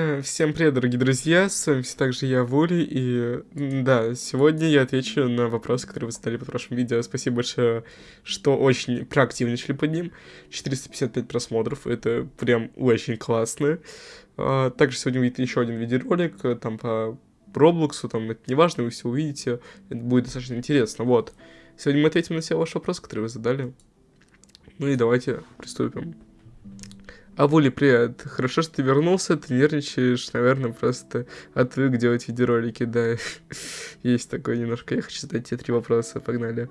Э, всем привет, дорогие друзья, с вами все так же я, Вули, и да, сегодня я отвечу на вопрос, который вы задали под прошлым видео. Спасибо большое, что очень проактивничали под ним. 455 просмотров, это прям очень классно. А, также сегодня выйдет еще один видеоролик, э, там по Роблоксу, там это не важно, вы все увидите, это будет достаточно интересно, вот. Сегодня мы ответим на все ваши вопросы, которые вы задали. Ну и давайте приступим. А Вули, привет. Хорошо, что ты вернулся, ты нервничаешь, наверное, просто отвык делать видеоролики, да. Есть такое немножко. Я хочу задать тебе три вопроса, погнали.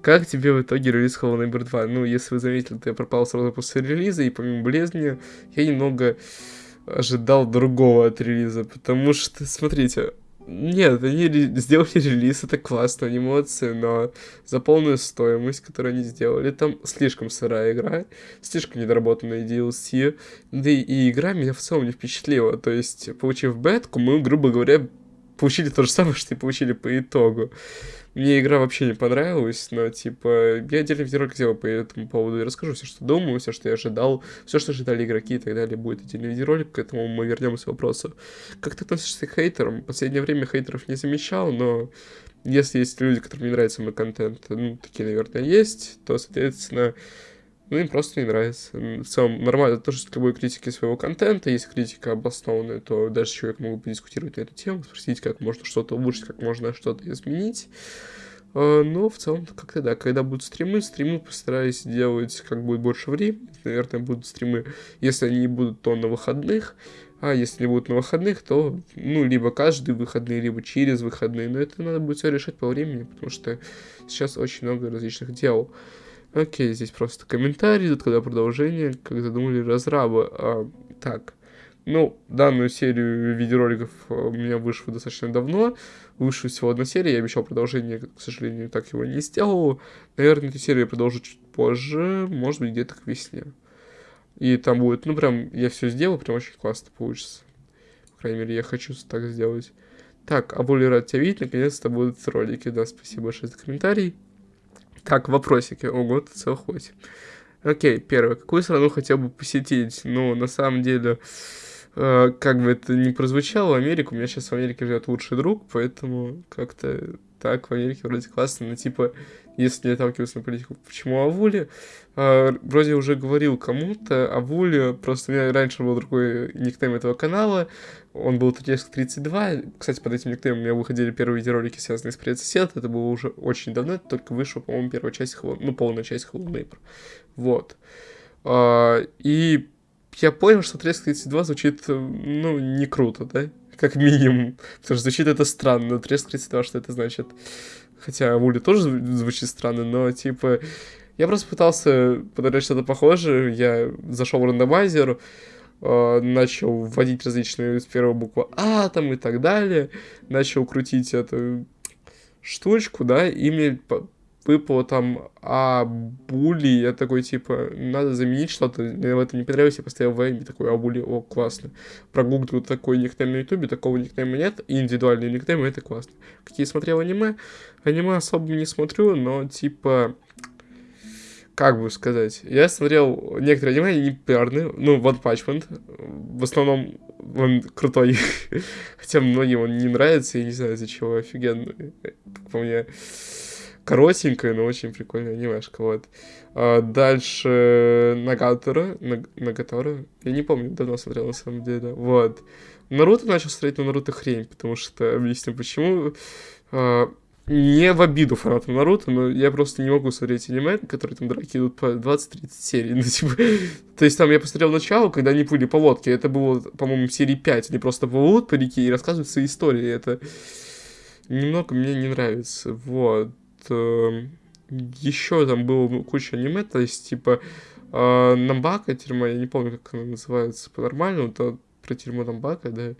Как тебе в итоге релиз Hollow Knight 2? Ну, если вы заметили, то я пропал сразу после релиза, и помимо болезни, я немного ожидал другого от релиза, потому что, смотрите, нет, они сделали релиз, это классно, анимации, но за полную стоимость, которую они сделали, там слишком сырая игра, слишком недоработанная DLC, да и игра меня в целом не впечатлила, то есть, получив бетку, мы, грубо говоря, получили то же самое, что и получили по итогу. Мне игра вообще не понравилась, но, типа, я отдельный видеоролик сделал по этому поводу и расскажу все, что думаю, все, что я ожидал, все, что ожидали игроки и так далее, будет отдельный видеоролик, к этому мы вернемся к вопросу. Как ты относишься к хейтерам? В последнее время хейтеров не замечал, но если есть люди, которым не нравится мой контент, ну, такие, наверное, есть, то, соответственно, ну, им просто не нравится. В целом, нормально тоже с любой критики своего контента. Если критика обоснованная, то даже человек могут подискутировать на эту тему, спросить, как можно что-то улучшить, как можно что-то изменить. А, но в целом как-то да, когда будут стримы, стримы постараюсь делать как будет больше времени. Наверное, будут стримы, если они будут, то на выходных. А если будут на выходных, то, ну, либо каждый выходный, либо через выходные. Но это надо будет все решать по времени, потому что сейчас очень много различных дел. Окей, здесь просто комментарий, тут когда продолжение, как задумали разрабы. А, так, ну, данную серию видеороликов у меня вышло достаточно давно. Вышла всего одна серия, я обещал продолжение, к сожалению, так его не сделал. Наверное, эту серию я продолжу чуть позже, может быть, где-то к весне. И там будет, ну, прям, я все сделал, прям очень классно получится. По крайней мере, я хочу так сделать. Так, а более рад тебя видеть, наконец-то будут ролики, да, спасибо большое за комментарий. Так, вопросики. Ого, ты 8. Окей, первое. Какую страну хотел бы посетить? Ну, на самом деле, э, как бы это ни прозвучало, Америку. У меня сейчас в Америке живет лучший друг, поэтому как-то так в Америке вроде классно. Но типа, если не отталкиваться на политику, почему Авули? А, вроде уже говорил кому-то, Авули, просто у меня раньше был другой никнейм этого канала, он был Треск32, кстати, под этим никнеймом у меня выходили первые видеоролики, связанные с предсосед, это было уже очень давно, только вышла, по-моему, первая часть, ну, полная часть Hello Neighbor, вот. А, и я понял, что Треск32 звучит, ну, не круто, да? Как минимум. Потому что звучит это странно. Треск32, что это значит? Хотя Вули тоже звучит странно, но типа... Я просто пытался подобрать что-то похожее. Я зашел в рандомайзер, э, начал вводить различные с первой буквы А там и так далее. Начал крутить эту штучку, да, и мне выпало там а були, я такой, типа, надо заменить что-то, мне в этом не понравилось, я поставил в и такой, а були, о, классно. Прогуглил такой никнейм на ютубе, такого никнейма нет, и индивидуальные никнеймы, это классно. Какие смотрел аниме? Аниме особо не смотрю, но, типа, как бы сказать, я смотрел некоторые аниме, они популярны, ну, One Punch Man, в основном он крутой, хотя многим он не нравится, я не знаю, из-за чего, офигенный, по мне коротенькая, но очень прикольная анимешка, вот. А дальше Нагатора, Нагатора, я не помню, давно смотрел на самом деле, вот. Наруто начал смотреть на Наруто хрень, потому что, объясню почему, а, не в обиду фанатам Наруто, но я просто не могу смотреть аниме, которые там драки идут по 20-30 серий. Ну, типа, то есть там я посмотрел начало, когда они плыли по лодке, это было, по-моему, серии 5, они просто плывут по реке и рассказывают свои истории, это немного мне не нравится, вот. Эм, еще там было куча аниме, то есть, типа, э, Намбака тюрьма, я не помню, как она называется по-нормальному, то про тюрьму Намбака, да.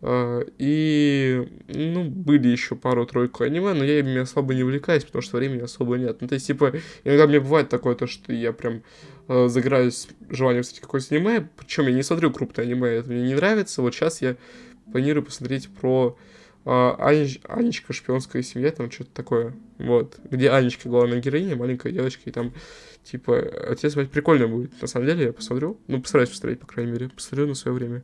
Э, и, ну, были еще пару-тройку аниме, но я ими особо не увлекаюсь, потому что времени особо нет. Ну, то есть, типа, иногда мне бывает такое, то, что я прям э, загораюсь желанием смотреть какое-то аниме, причем я не смотрю крупное аниме, это мне не нравится. Вот сейчас я планирую посмотреть про а, Анечка, шпионская семья, там что-то такое, вот, где Анечка главная героиня, маленькая девочка, и там, типа, отец мать прикольно будет, на самом деле, я посмотрю, ну, постараюсь посмотреть, по крайней мере, посмотрю на свое время.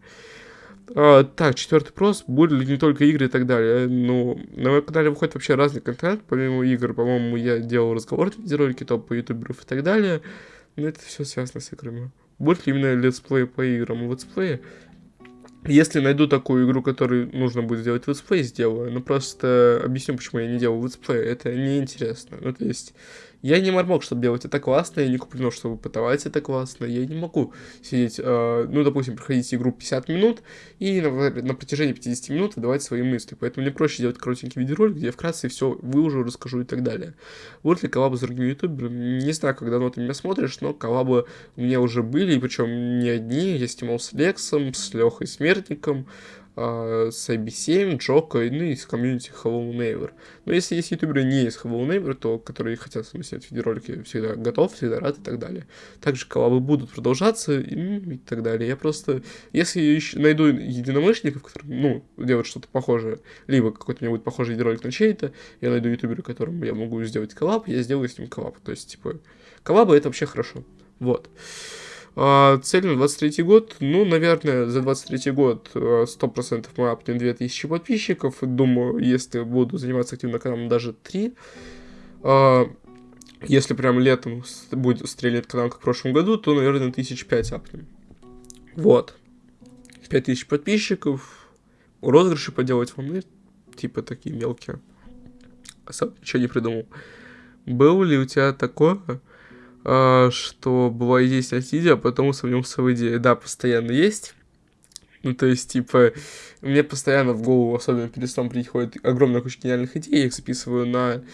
А, так, четвертый вопрос. Будут ли не только игры и так далее? Ну, на моем канале выходит вообще разный контент. Помимо игр, по-моему, я делал разговорные видеоролики, топы ютуберов и так далее. Но это все связано с играми. Будет ли именно летсплей по играм? Летсплеи если найду такую игру, которую нужно будет сделать летсплей, сделаю. Но просто объясню, почему я не делаю летсплей. Это неинтересно. Ну, то есть, я не Мармок, чтобы делать это классно, я не Куплинов, чтобы пытать это классно. Я не могу сидеть, э, ну, допустим, проходить игру 50 минут и на, на протяжении 50 минут выдавать свои мысли. Поэтому мне проще делать коротенький видеоролик, где я вкратце все выложу, расскажу и так далее. Вот ли коллабы с другими ютуберами? Не знаю, когда давно ты меня смотришь, но коллабы у меня уже были, и причем не одни. Я снимал с Лексом, с Лехой Смертником, с IB7, Джока, ну и с комьюнити Hello Neighbor. Но если есть ютуберы не из Hello Neighbor, то которые хотят снять видеоролики, всегда готов, всегда рад и так далее. Также коллабы будут продолжаться и, и так далее. Я просто, если еще найду единомышленников, которые, ну, делают что-то похожее, либо какой-то меня будет похожий видеоролик на чей-то, я найду ютубера, которому я могу сделать коллаб, я сделаю с ним коллаб. То есть, типа, коллабы это вообще хорошо. Вот. А, цель на 23 год, ну, наверное, за 23 год 100% мы апнем 2000 подписчиков. Думаю, если буду заниматься активно каналом, даже 3. А, если прям летом будет стрелять канал, как в прошлом году, то, наверное, 1005 апнем. Вот. 5000 подписчиков. Розыгрыши поделать вам, ну, типа такие мелкие. Особо ничего не придумал. Был ли у тебя такое, а, что бывает есть от а потом усомнился в идее. Да, постоянно есть. Ну, то есть, типа, мне постоянно в голову, особенно перед сном, приходит огромная куча гениальных идей, я их записываю на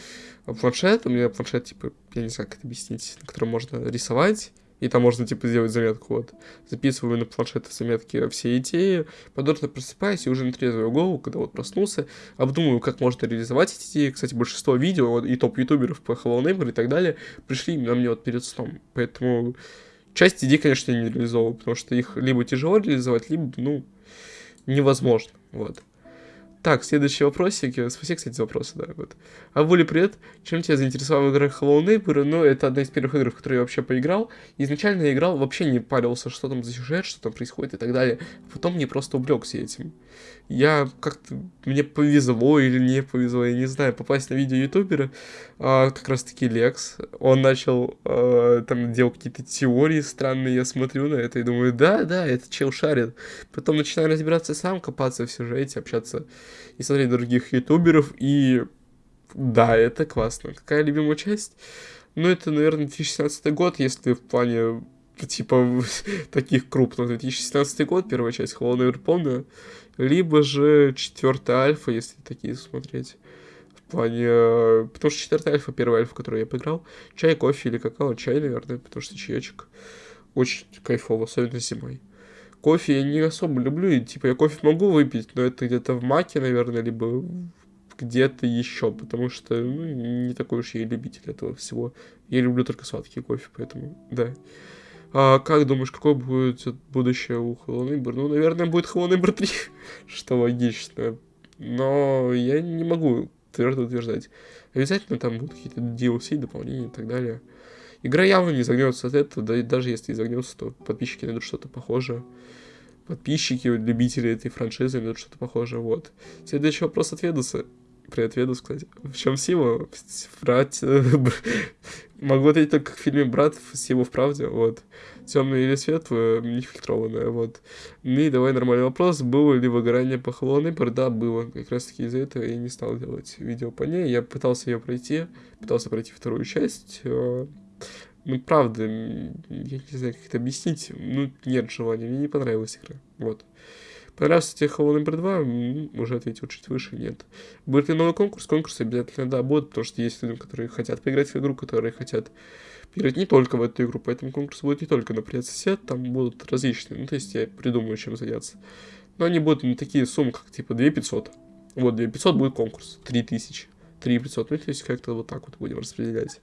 планшет, у меня планшет, типа, я не знаю, как это объяснить, на котором можно рисовать, и там можно, типа, сделать заметку, вот. Записываю на планшет заметки все идеи, подорно просыпаюсь и уже на трезвую голову, когда вот проснулся, обдумываю, как можно реализовать эти идеи. Кстати, большинство видео вот, и топ-ютуберов по Hello Neighbor и так далее пришли именно мне вот перед сном. Поэтому часть идей, конечно, я не реализовываю, потому что их либо тяжело реализовать, либо, ну, невозможно, вот. Так, следующий вопросик. Спасибо, кстати, за вопросы, да. Вот. А Вули, привет. Чем тебя заинтересовала игра Hello Neighbor? Ну, это одна из первых игр, в которые я вообще поиграл. Изначально я играл, вообще не парился, что там за сюжет, что там происходит и так далее. Потом мне просто увлекся этим я как-то, мне повезло или не повезло, я не знаю, попасть на видео ютубера, а, как раз таки Лекс, он начал, а, там, делать какие-то теории странные, я смотрю на это и думаю, да, да, это чел шарит, потом начинаю разбираться сам, копаться в сюжете, общаться и смотреть других ютуберов, и да, это классно. Какая любимая часть? Ну, это, наверное, 2016 год, если в плане типа таких крупных. 2016 год, первая часть Never помню. Либо же четвертая альфа, если такие смотреть. В плане... Э, потому что четвертая альфа, первая альфа, которую я поиграл. Чай, кофе или какао. Чай, наверное, потому что чаечек очень кайфово, особенно зимой. Кофе я не особо люблю, и, типа я кофе могу выпить, но это где-то в маке, наверное, либо где-то еще, потому что ну, не такой уж я и любитель этого всего. Я люблю только сладкий кофе, поэтому, да. А как думаешь, какое будет будущее у Neighbor? Ну, наверное, будет Neighbor 3, что логично. Но я не могу твердо утверждать. Обязательно там будут какие-то DLC, дополнения и так далее. Игра явно не загнется от этого, да и даже если и загнется, то подписчики найдут что-то похожее. Подписчики, любители этой франшизы найдут что-то похожее, вот. Следующий вопрос от Ведуса. Привет, Ведус, кстати. В чем сила? Брать... Могу ответить только в фильме «Брат» сила в правде, вот. Темное или светлое, нефильтрованное, вот. Ну и давай нормальный вопрос. Было ли выгорание по Hello? Да, было. Как раз таки из-за этого я не стал делать видео по ней. Я пытался ее пройти, пытался пройти вторую часть. Ну, правда, я не знаю, как это объяснить. Ну, нет желания, мне не понравилась игра. Вот. Понравился тебе Hello Number 2? Уже ответил чуть выше, нет. Будет ли новый конкурс? Конкурс обязательно, да, будет, потому что есть люди, которые хотят поиграть в игру, которые хотят поиграть не только в эту игру, поэтому конкурс будет не только на Привет Сосед, там будут различные, ну, то есть я придумаю, чем заняться. Но они будут не такие суммы, как типа 2500. Вот, 2500 будет конкурс, 3000, 3500, ну, то есть как-то вот так вот будем распределять.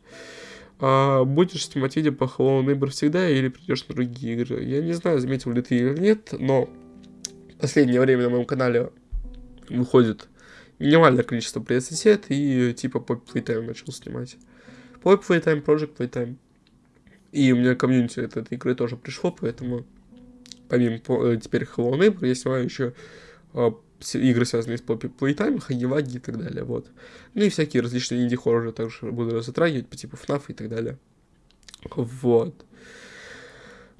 А будешь снимать видео по Hello Neighbor всегда или придешь на другие игры? Я не знаю, заметил ли ты или нет, но последнее время на моем канале выходит минимальное количество пресс-сет и типа Pop Playtime начал снимать. Pop Playtime, Project Playtime. И у меня комьюнити от этой игры тоже пришло, поэтому помимо э, теперь Hello Neighbor, я снимаю еще э, игры, связанные с Playtime, Хаги-Ваги и так далее, вот. Ну и всякие различные инди-хорроры также буду затрагивать, по типу FNAF и так далее. Вот.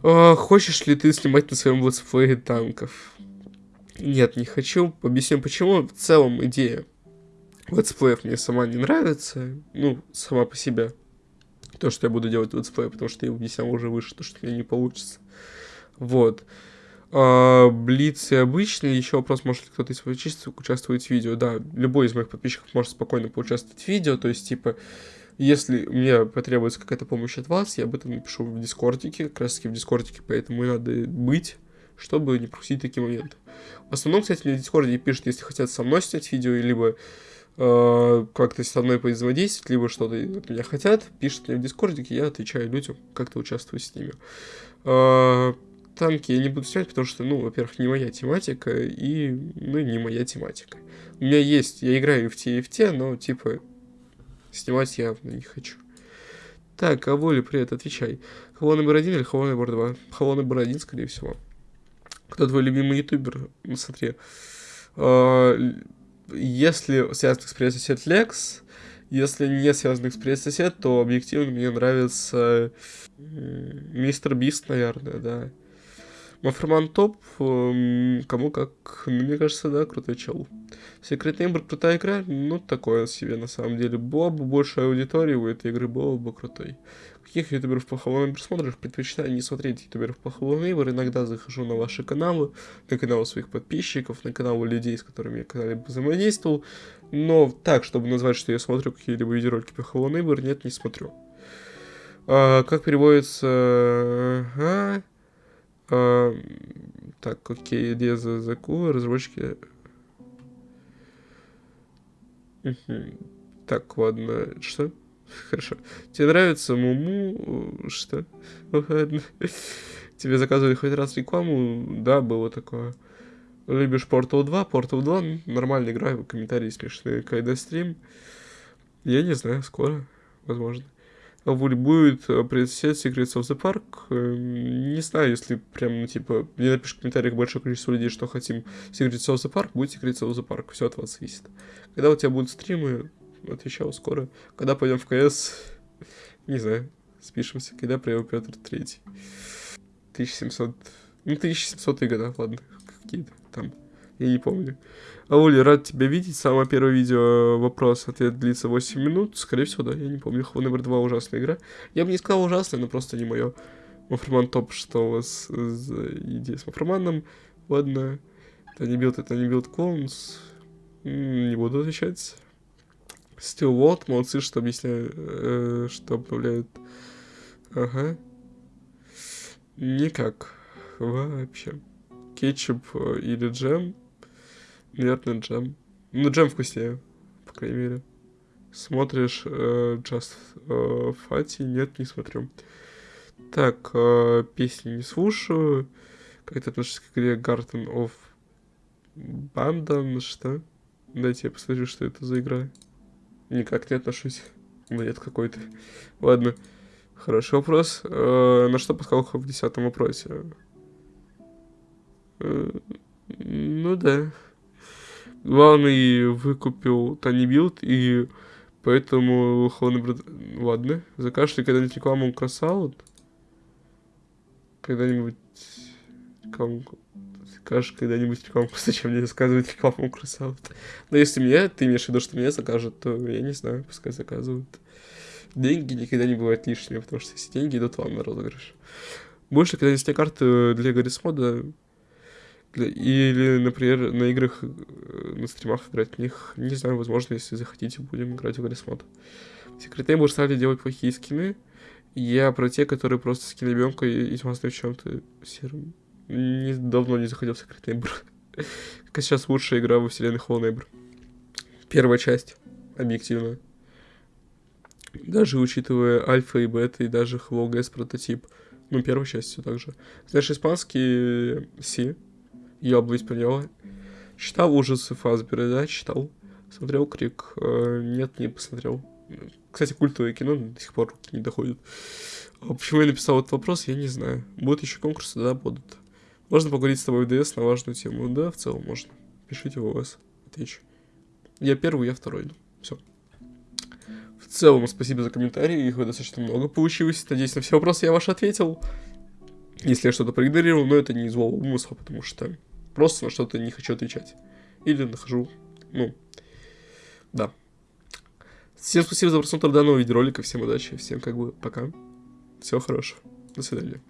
А, хочешь ли ты снимать на своем летсплее танков? Нет, не хочу. Объясню почему. В целом идея летсплеев мне сама не нравится. Ну, сама по себе. То, что я буду делать летсплей, потому что я объяснял уже выше, то, что у меня не получится. Вот. А, Блиц и обычный. Еще вопрос, может ли кто-то из подписчиков участвовать в видео. Да, любой из моих подписчиков может спокойно поучаствовать в видео. То есть, типа, если мне потребуется какая-то помощь от вас, я об этом напишу в Дискордике, как раз таки в Дискордике, поэтому и надо быть, чтобы не пропустить такие моменты. В основном, кстати, мне в Дискорде пишут, если хотят со мной снять видео, либо э, как-то со мной взаимодействовать, либо что-то от меня хотят, пишут мне в Дискордике, я отвечаю людям, как-то участвую с ними. Э, танки я не буду снимать, потому что, ну, во-первых, не моя тематика, и, ну, не моя тематика. У меня есть, я играю в те но, типа, Снимать явно не хочу. Так, Воля, привет, отвечай. Хаво номер один или Хаво номер два? Хаво номер один, скорее всего. Кто твой любимый ютубер? Ну, смотри. А, если связанных с привет сосед Лекс, если не связанных с привет сосед, то объективно мне нравится мистер Бист, наверное, да. Маферман топ, эм, кому как, мне кажется, да, крутой чел. Секрет Нейбор крутая игра, ну, такое себе, на самом деле. Была бы больше аудитории у этой игры, было бы крутой. Каких ютуберов плохого Нейбор смотришь? Предпочитаю не смотреть ютуберов плохого Нейбор. Иногда захожу на ваши каналы, на каналы своих подписчиков, на каналы людей, с которыми я когда-либо взаимодействовал. Но так, чтобы назвать, что я смотрю какие-либо видеоролики плохого Нейбор, нет, не смотрю. А, как переводится... А? А, так, окей, Леза Заку, разработчики... Так, ладно, что? Хорошо. Тебе нравится Муму? Что? Ладно. Тебе заказывали хоть раз рекламу? Да, было такое. Любишь Portal 2? Portal 2 нормальная игра, комментарии смешные. Когда стрим? Я не знаю, скоро, возможно будет э, предсет Secrets of the Park. Эм, не знаю, если прям, ну, типа, мне напишут в комментариях большое количество людей, что хотим Secrets of the Park, будет Secrets of the Park. Все от вас зависит. Когда у тебя будут стримы, отвечал скоро. Когда пойдем в КС, не знаю, спишемся. Когда приехал Петр Третий. 1700... Ну, 1700 года, ладно, какие-то там. Я не помню. Аули, рад тебя видеть. Самое первое видео, вопрос-ответ длится 8 минут. Скорее всего, да, я не помню. Номер 2 ужасная игра. Я бы не сказал ужасная, но просто не мое. Маферман топ, что у вас за идея с Маферманом? Ладно. Это не билд, это не билд клоунс. Не буду отвечать. Still World, молодцы, что объясняют, э, что обновляют. Ага. Никак. Вообще. Кетчуп э, или джем Наверное, джем. Ну, джем вкуснее, по крайней мере. Смотришь э, Just э, Fatty? Нет, не смотрю. Так, э, песни не слушаю. Как это относится к игре Garden of Bandon? Что? Дайте я посмотрю, что это за игра. Никак не отношусь. Бред какой-то. Ладно. Хороший вопрос. Э, на что пускал в десятом вопросе? Э, ну да главный выкупил Тани Билд, и поэтому Холодный Брат... Ладно, закажете когда-нибудь рекламу Красаут? Когда-нибудь рекламу... Закажешь когда-нибудь рекламу, зачем мне заказывать рекламу Красаут? Но если мне, ты имеешь в виду, что мне закажут, то я не знаю, пускай заказывают. Деньги никогда не бывают лишними, потому что все деньги идут вам на розыгрыш. Больше, когда есть карты для Гаррисмода, или, например, на играх, э, на стримах играть в них. Не знаю, возможно, если захотите, будем играть в Гаррисмод. Секреты мы стали делать плохие скины. Я про те, которые просто скинобемка и, и в чем-то серым. Не, давно не заходил в Neighbor. как сейчас лучшая игра во вселенной Hollow Neighbor. Первая часть, объективно. Даже учитывая альфа и бета, и даже Hello прототип. Ну, первая часть все так же. Знаешь, испанский Си, я бы исполнял. Читал ужасы Фазбера, да, читал. Смотрел Крик. Э, нет, не посмотрел. Кстати, культовое кино до сих пор руки не доходят. А почему я написал этот вопрос, я не знаю. Будут еще конкурсы, да, будут. Можно поговорить с тобой в ДС на важную тему? Да, в целом можно. Пишите в ОС, отвечу. Я первый, я второй. Все. В целом, спасибо за комментарии, их достаточно много получилось. Надеюсь, на все вопросы я ваши ответил. Если я что-то проигнорировал, но это не злого умысла, потому что просто на что-то не хочу отвечать. Или нахожу, ну, да. Всем спасибо за просмотр данного видеоролика, всем удачи, всем как бы пока. Всего хорошего, до свидания.